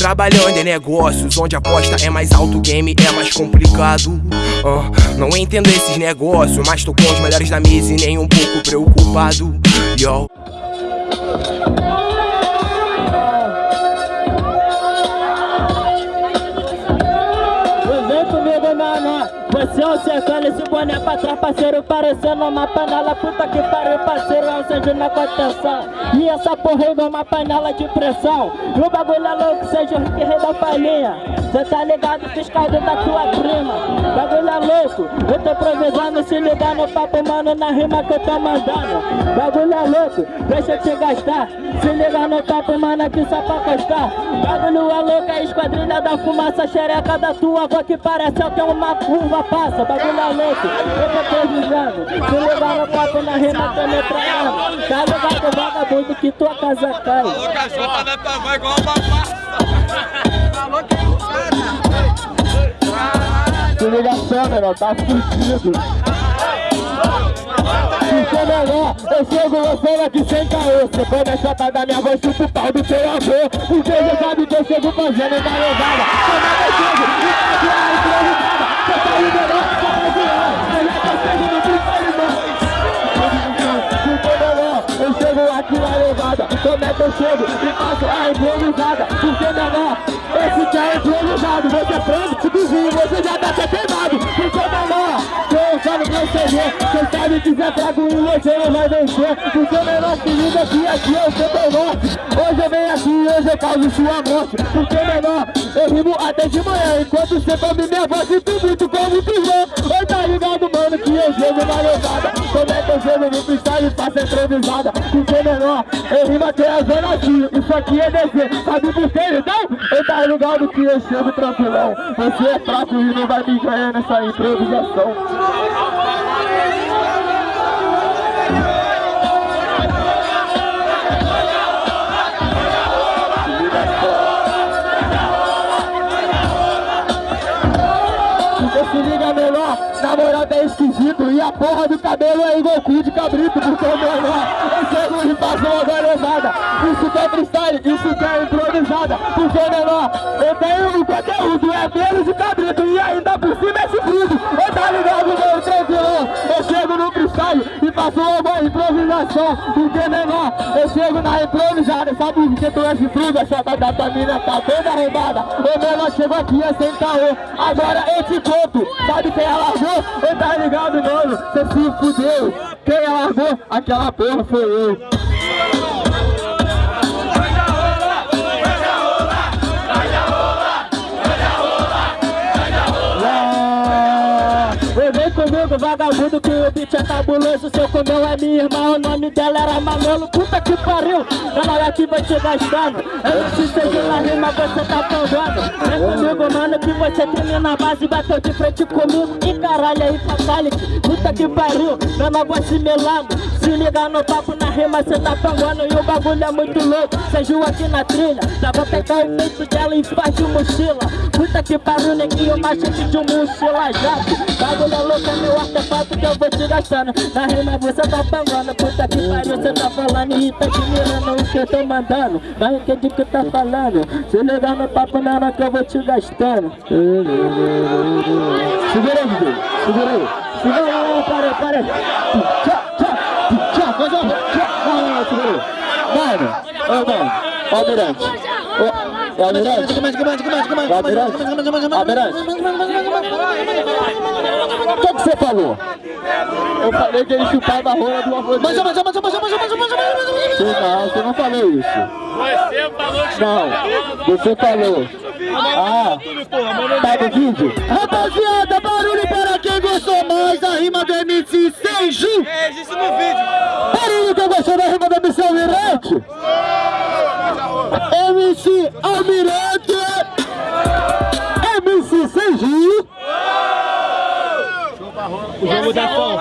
Trabalhando em negócios onde a aposta é mais alto, o game é mais complicado. Ah, não entendo esses negócios, mas tô com os melhores da mesa e nem um pouco preocupado. Yo. Você é um secando esse boné pra trás, parceiro Parecendo uma panela, puta que pariu, parceiro É um incêndio na contenção. E essa porra é uma panela de pressão. E o bagulho é louco, seja o Rick Rei da palhinha Cê tá ligado, fiscal da tua prima? Bagulho é louco, eu tô improvisando Se ligar no papo, mano, na rima que eu tô mandando. Bagulho é louco, deixa eu te gastar. Se ligar no papo, mano, aqui só pra costar Bagulho é louco, a esquadrilha da fumaça Xereca da tua avó que parece que é uma curva passa, bagulho é louco, eu tô precisando Se ligar no papo na rima, tô metralhando Tá ligado, vagabundo, que tua casa cai? Falou que a jota da tua vai igual uma pasta. Falou que Se liga só, menor, tá fudido. Se for melhor, eu chego você aqui sem caô. Você come a chata da minha voz, chupa o pau do teu avô. Porque já sabe que eu chego fazendo uma levada. Como é que eu chego? E tá a improvisada Você tá liberando, é que eu chego? E faço a improvisada Porque menor, esse que é improvisado Você prende, se desvia, você já tá até queimado Porque menor, eu falo pra você ver Você sabe que Zé Trago e você não vai vencer Porque o menor se liga que aqui é o seu norte Hoje eu venho aqui e hoje eu causo sua morte Porque menor, eu rimo até de manhã Enquanto você come minha voz e tu muito como tu vê Oi, tá ligado, mano, que eu jogo na levada Como é que eu jogo no freestyle faço improvisada? Porque menor, eu rimo até a zona Isso aqui é dever, sabe por quê, então? Eu tá ligado que eu chego tranquilão. Você é fraco e não vai me ganhar nessa improvisação na moral tá esquisito. E a porra do cabelo é igual cu de cabrito Porque o menor, chego e faço uma galezada Isso que é freestyle, isso que é improvisada. Porque menor, eu tenho o conteúdo É pelo de cabrito. E ainda por cima é chifrudo faço uma improvisação Porque menor, eu chego na improvisada Sabe por que tu é chifrudo? A chata da tua mina tá toda arrombada O menor chegou aqui é sem caô Agora eu te conto Sabe quem alargou? Eu tá ligado, mano? Cê se fudeu Quem alargou? Aquela porra foi eu vagabundo, que o beat é cabuloso Seu comeu é minha irmã, o nome dela era Manolo. Puta que pariu, ela aqui vai te gastando. Eu te sei na rima, você tá pangando Vem comigo, mano, que você termina na base Bateu de frente comigo, e caralho aí, fatality Puta que pariu, meu negócio melando Se liga no papo na rima, cê tá pangando E o bagulho é muito louco, cê aqui na trilha Já vou pegar o peito dela e faz de mochila. Puta que pariu, neguinho, machete de mochila jato Bagulho é louco, é meu artefato que eu vou te gastando. Na rima você tá pangando, puta que pariu, cê tá falando E tá admirando o que eu tô mandando. Entende o que tá falando. Se liga no papo, nada que eu vou te gastando. Segura aí, segura aí. Segura aí Tchau, tchau, tchau, faz uma tchau Não, não, não, segura aí Mano, ô ó Almirante Ô, Almirante Ô, Almirante Almirante o que, que você falou? Eu falei que ele chupava a rola do avô dele. Mas, mas, mas, mas, mas, mas, mas, mas, mas, Não, você não falou isso. Você falou que Não, você falou. Ah, tá no vídeo? Rapaziada, barulho para quem gostou mais da rima do MC Seiju. É, isso no vídeo. Barulho quem gostou da rima do MC Almirante. MC Almirante. MC Seiju. O jogo da fã,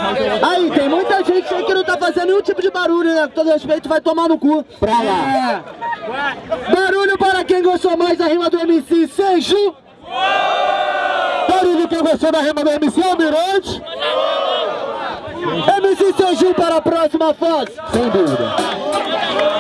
Aí, tem muita gente aí que não tá fazendo nenhum tipo de barulho, né? Com todo respeito, vai tomar no cu. Pra lá. É. Barulho para quem gostou mais da rima do MC Seju. Barulho quem gostou da rima do MC Almirante. MC Seju para a próxima fase. Sem dúvida.